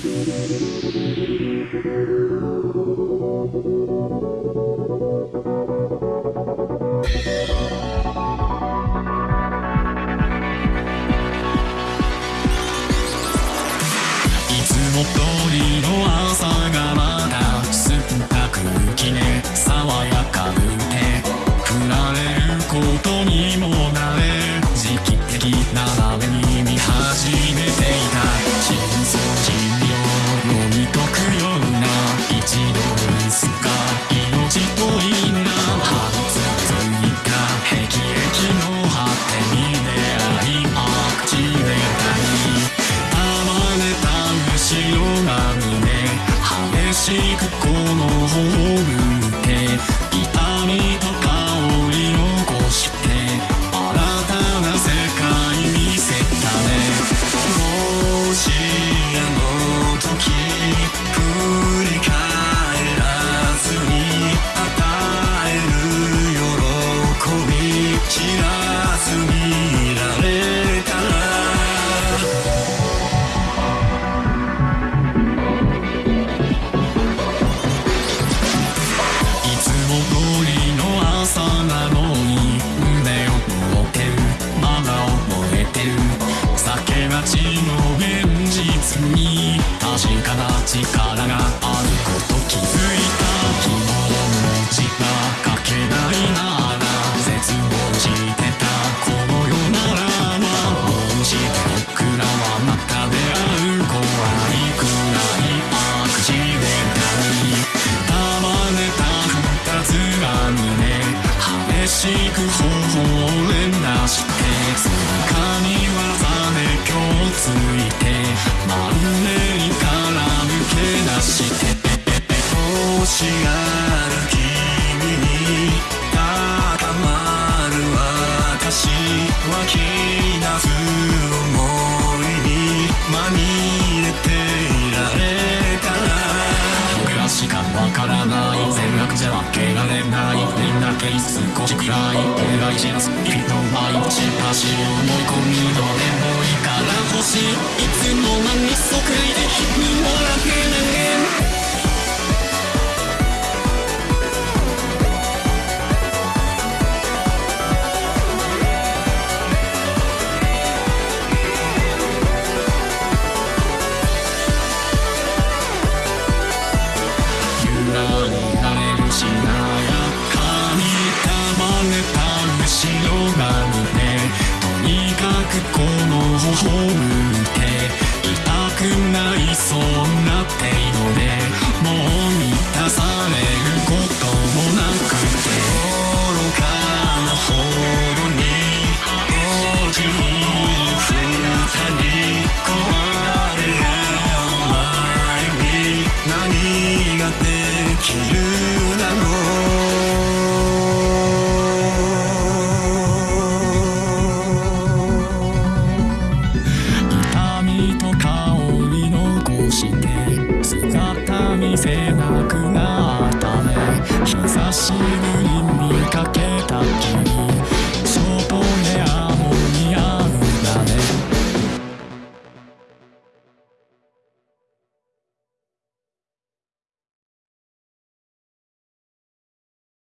Thank you. な力があること気づいた昨日の字が書けないなら絶望してたこの世ならばどうし僕らはまた出会う怖いくらいアクシデンタルに束ねた二つが胸激しく頬を連打してつかみ技で今日ついてマ君に高まる私湧き出す想いにまみれていられたら僕らしかわからない善悪じゃ分けられないみんなけ少しくらいお願いします日の毎日足思い込みどれもいいから欲しいいつの間にそく out.